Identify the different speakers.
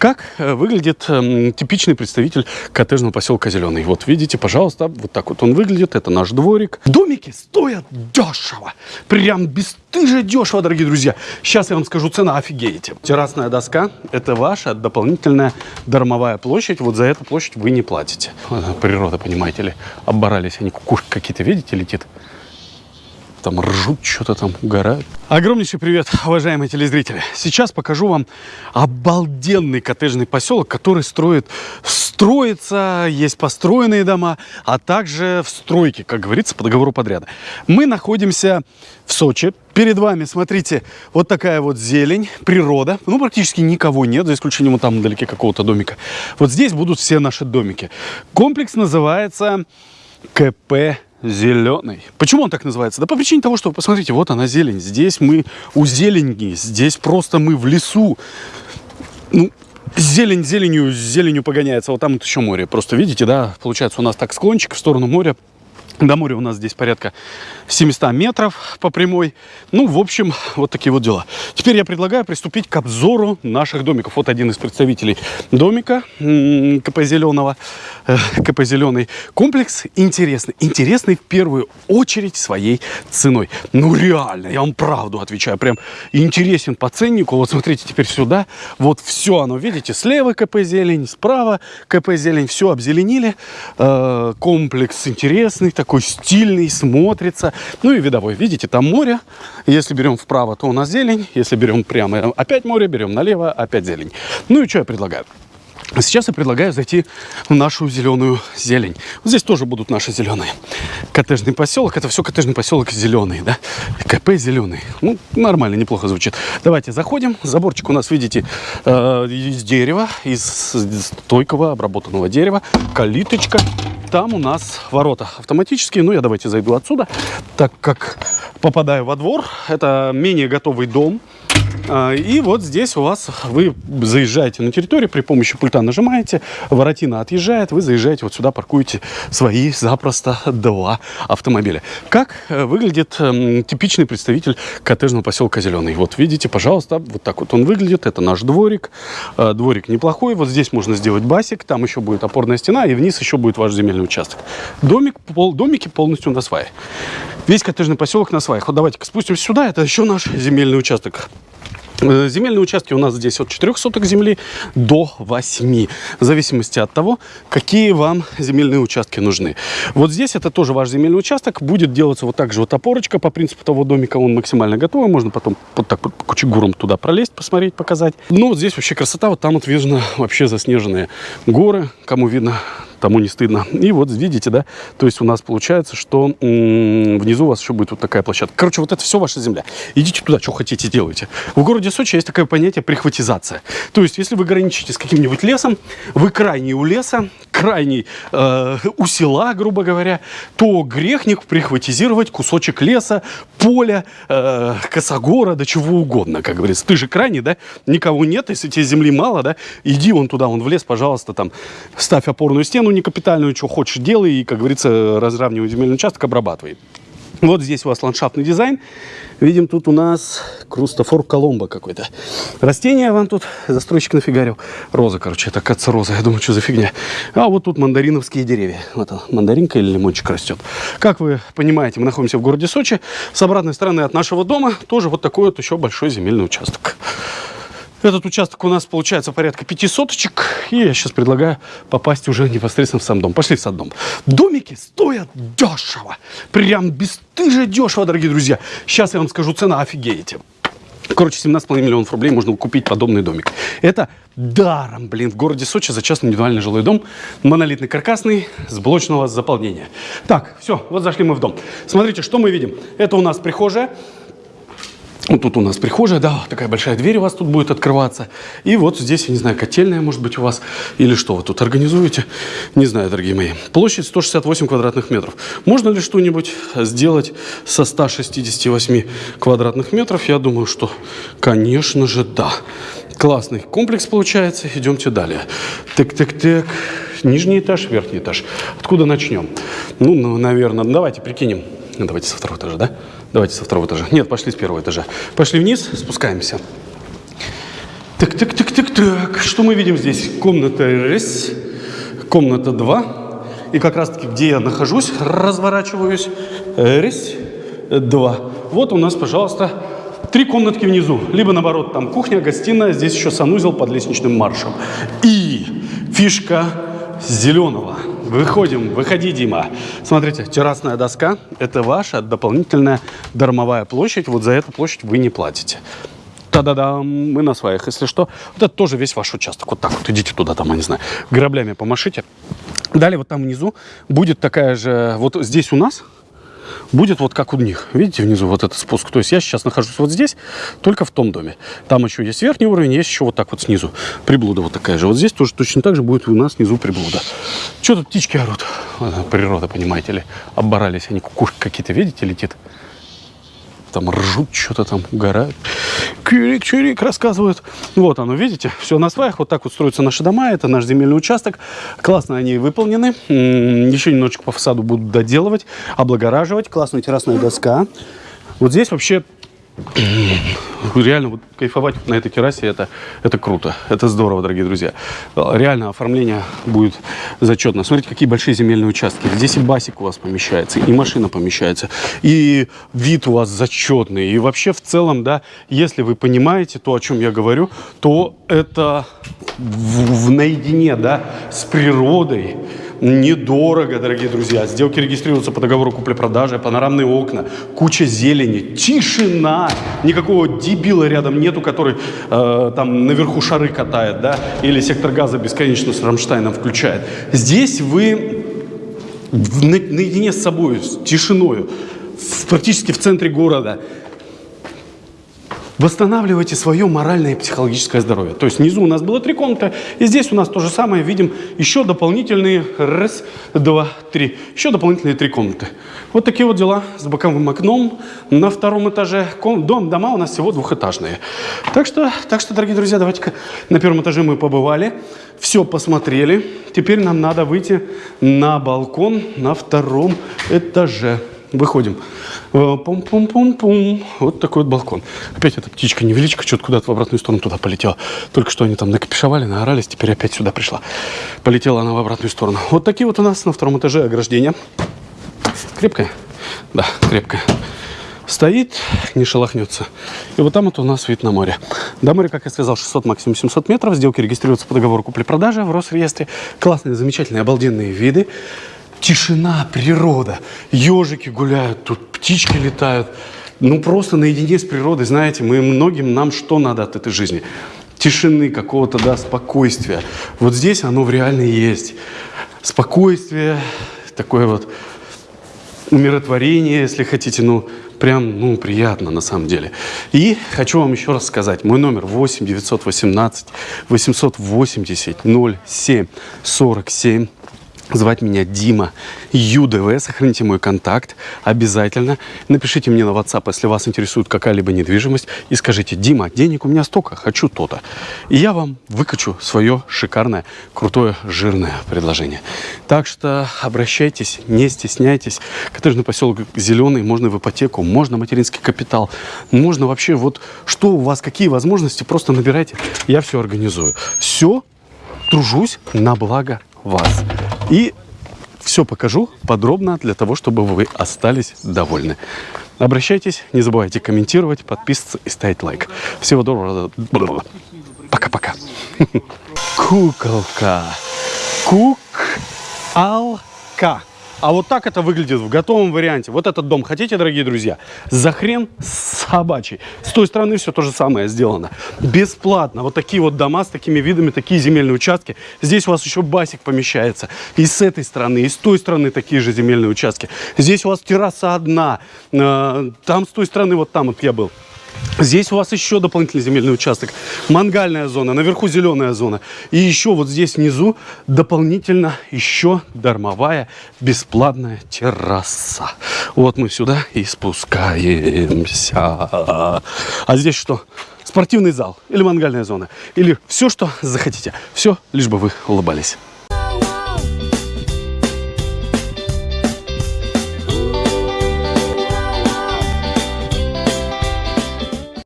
Speaker 1: Как э, выглядит э, типичный представитель коттеджного поселка Зеленый? Вот видите, пожалуйста, вот так вот он выглядит. Это наш дворик. Домики стоят дешево. Прям бесстыже дешево, дорогие друзья. Сейчас я вам скажу цена, офигеете. Террасная доска – это ваша дополнительная дармовая площадь. Вот за эту площадь вы не платите. Природа, понимаете ли, оборались. Они кукушки какие-то, видите, летит там ржут, что-то там угорают. Огромнейший привет, уважаемые телезрители. Сейчас покажу вам обалденный коттеджный поселок, который строит, строится, есть построенные дома, а также в стройке, как говорится, по договору подряда. Мы находимся в Сочи. Перед вами, смотрите, вот такая вот зелень, природа. Ну, практически никого нет, за исключением вот там вдалеке какого-то домика. Вот здесь будут все наши домики. Комплекс называется КП зеленый. Почему он так называется? Да по причине того, что, посмотрите, вот она зелень. Здесь мы у зелени, здесь просто мы в лесу. Ну, зелень зеленью, зеленью погоняется. Вот там вот еще море. Просто видите, да, получается у нас так склончик в сторону моря до моря у нас здесь порядка 700 метров по прямой. Ну, в общем, вот такие вот дела. Теперь я предлагаю приступить к обзору наших домиков. Вот один из представителей домика КП Зеленого. Э, КП Зеленый комплекс интересный. Интересный в первую очередь своей ценой. Ну, реально, я вам правду отвечаю. Прям интересен по ценнику. Вот смотрите теперь сюда. Вот все оно, видите, слева КП Зелень, справа КП Зелень. Все обзеленили. Э, комплекс интересный, такой такой стильный, смотрится. Ну и видовой. Видите, там море. Если берем вправо, то у нас зелень. Если берем прямо, опять море. Берем налево, опять зелень. Ну и что я предлагаю? Сейчас я предлагаю зайти в нашу зеленую зелень. Вот здесь тоже будут наши зеленые. Коттеджный поселок. Это все коттеджный поселок зеленый, да? КП зеленый. Ну, нормально, неплохо звучит. Давайте заходим. Заборчик у нас, видите, э, из дерева, из стойкого обработанного дерева. Калиточка. Там у нас ворота автоматические. Ну, я давайте зайду отсюда, так как попадаю во двор. Это менее готовый дом. А, и вот здесь у вас вы заезжаете на территорию, при помощи пульта нажимаете, воротина отъезжает, вы заезжаете вот сюда, паркуете свои запросто два автомобиля. Как э, выглядит эм, типичный представитель коттеджного поселка Зеленый? Вот видите, пожалуйста, вот так вот он выглядит. Это наш дворик. Э, дворик неплохой. Вот здесь можно сделать басик, там еще будет опорная стена, и вниз еще будет ваш земельный участок. Домик, пол, домики полностью на свае. Весь коттеджный поселок на сваях. Вот давайте-ка спустимся сюда, это еще наш земельный участок. Э, земельные участки у нас здесь от 4 соток земли до 8, в зависимости от того, какие вам земельные участки нужны. Вот здесь это тоже ваш земельный участок, будет делаться вот так же вот опорочка по принципу того домика, он максимально готовый, можно потом вот так вот кучегуром туда пролезть, посмотреть, показать. Ну вот здесь вообще красота, вот там вот видно вообще заснеженные горы, кому видно тому не стыдно. И вот видите, да, то есть у нас получается, что внизу у вас еще будет вот такая площадка. Короче, вот это все ваша земля. Идите туда, что хотите, делайте. В городе Сочи есть такое понятие прихватизация. То есть, если вы граничите с каким-нибудь лесом, вы крайний у леса, крайний э, у села, грубо говоря, то грехник прихватизировать кусочек леса, поля, э, косогора, да чего угодно, как говорится. Ты же крайний, да? Никого нет, если тебе земли мало, да? Иди вон туда, вон в лес, пожалуйста, там, ставь опорную стену, ну, не капитальную, что хочешь, делай, и, как говорится, разравнивай земельный участок, обрабатывай. Вот здесь у вас ландшафтный дизайн. Видим, тут у нас Крустофор Коломбо какой-то. Растение вам тут застройщик нафигарил. Роза, короче, это, кажется, роза. Я думаю, что за фигня. А вот тут мандариновские деревья. Вот он, мандаринка или лимончик растет. Как вы понимаете, мы находимся в городе Сочи. С обратной стороны от нашего дома тоже вот такой вот еще большой земельный участок. Этот участок у нас получается порядка пяти соточек. И я сейчас предлагаю попасть уже непосредственно в сам дом. Пошли в сам дом. Домики стоят дешево. Прям бесстыже дешево, дорогие друзья. Сейчас я вам скажу цена, офигеете. Короче, 17,5 миллионов рублей можно купить подобный домик. Это даром, блин, в городе Сочи за частный индивидуальный жилой дом. Монолитный каркасный, с блочного заполнения. Так, все, вот зашли мы в дом. Смотрите, что мы видим. Это у нас прихожая. Вот тут у нас прихожая, да, такая большая дверь у вас тут будет открываться. И вот здесь, я не знаю, котельная, может быть, у вас. Или что вы тут организуете. Не знаю, дорогие мои. Площадь 168 квадратных метров. Можно ли что-нибудь сделать со 168 квадратных метров? Я думаю, что, конечно же, да. Классный комплекс получается. Идемте далее. Так-так-так. Нижний этаж, верхний этаж. Откуда начнем? Ну, ну наверное, давайте прикинем. Давайте со второго этажа, да? Давайте со второго этажа. Нет, пошли с первого этажа. Пошли вниз, спускаемся. Так, так, так, так, так. Что мы видим здесь? Комната раз, комната 2. И как раз таки, где я нахожусь, разворачиваюсь. Раз, два. Вот у нас, пожалуйста, три комнатки внизу. Либо наоборот, там кухня, гостиная, здесь еще санузел под лестничным маршем. И фишка зеленого. Выходим, выходи, Дима. Смотрите, террасная доска – это ваша дополнительная дармовая площадь. Вот за эту площадь вы не платите. Та-да-да, мы на своих, если что. Вот это тоже весь ваш участок. Вот так вот идите туда, там, я не знаю, граблями помашите. Далее вот там внизу будет такая же, вот здесь у нас будет вот как у них. Видите, внизу вот этот спуск. То есть я сейчас нахожусь вот здесь, только в том доме. Там еще есть верхний уровень, есть еще вот так вот снизу. Приблуда вот такая же. Вот здесь тоже точно так же будет у нас снизу приблуда. Что тут птички орут? Природа, понимаете ли. Оборались они, кукушки какие-то, видите, летит там ржут, что-то там угорают. Чирик, чирик, рассказывают. Вот оно, видите, все на сваях. Вот так вот строятся наши дома. Это наш земельный участок. Классно они выполнены. Еще немножечко по фасаду будут доделывать, облагораживать. Классная террасная доска. Вот здесь вообще Реально вот кайфовать на этой террасе это, это круто. Это здорово, дорогие друзья. Реально оформление будет зачетно. Смотрите, какие большие земельные участки. Здесь и басик у вас помещается, и машина помещается, и вид у вас зачетный. И вообще в целом, да, если вы понимаете то, о чем я говорю, то это в, в наедине, да, с природой, недорого, дорогие друзья. Сделки регистрируются по договору купли-продажи, панорамные окна, куча зелени, тишина. Никакого дебила рядом нету, который э, там наверху шары катает, да, или сектор газа бесконечно с Рамштайном включает. Здесь вы наедине с собой, с тишиной, в, практически в центре города. Восстанавливайте свое моральное и психологическое здоровье. То есть внизу у нас было три комнаты, и здесь у нас то же самое. Видим еще дополнительные, раз, два, три, еще дополнительные три комнаты. Вот такие вот дела с боковым окном на втором этаже. Дом, дома у нас всего двухэтажные. Так что, так что дорогие друзья, давайте-ка на первом этаже мы побывали, все посмотрели. Теперь нам надо выйти на балкон на втором этаже. Выходим. Э, пум-пум-пум-пум. Вот такой вот балкон. Опять эта птичка-невеличка что-то куда-то в обратную сторону туда полетела. Только что они там накопишевали, наорались, теперь опять сюда пришла. Полетела она в обратную сторону. Вот такие вот у нас на втором этаже ограждения. Крепкая? Да, крепкая. Стоит, не шелохнется. И вот там вот у нас вид на море. До моря, как я сказал, 600, максимум 700 метров. Сделки регистрируются по договору купли-продажи в Росреестре. Классные, замечательные, обалденные виды тишина, природа. Ежики гуляют, тут птички летают. Ну, просто наедине с природой, знаете, мы многим, нам что надо от этой жизни? Тишины, какого-то, да, спокойствия. Вот здесь оно в реально есть. Спокойствие, такое вот умиротворение, если хотите, ну, прям, ну, приятно на самом деле. И хочу вам еще раз сказать, мой номер 8 918 880 07 47. Звать меня Дима ЮДВ. Сохраните мой контакт обязательно. Напишите мне на WhatsApp, если вас интересует какая-либо недвижимость. И скажите, Дима, денег у меня столько, хочу то-то. И я вам выкачу свое шикарное, крутое, жирное предложение. Так что обращайтесь, не стесняйтесь. Коттеджный поселок Зеленый, можно в ипотеку, можно материнский капитал. Можно вообще вот, что у вас, какие возможности, просто набирайте. Я все организую. Все тружусь на благо вас. И все покажу подробно для того, чтобы вы остались довольны. Обращайтесь, не забывайте комментировать, подписываться и ставить лайк. Всего доброго. Пока-пока. Куколка. Кук-алка. А вот так это выглядит в готовом варианте. Вот этот дом хотите, дорогие друзья? За хрен собачий. С той стороны все то же самое сделано. Бесплатно. Вот такие вот дома с такими видами, такие земельные участки. Здесь у вас еще басик помещается. И с этой стороны, и с той стороны такие же земельные участки. Здесь у вас терраса одна. Э, там с той стороны, вот там вот я был. Здесь у вас еще дополнительный земельный участок. Мангальная зона, наверху зеленая зона. И еще вот здесь внизу дополнительно еще дармовая бесплатная терраса. Вот мы сюда и спускаемся. А здесь что? Спортивный зал или мангальная зона. Или все, что захотите. Все, лишь бы вы улыбались.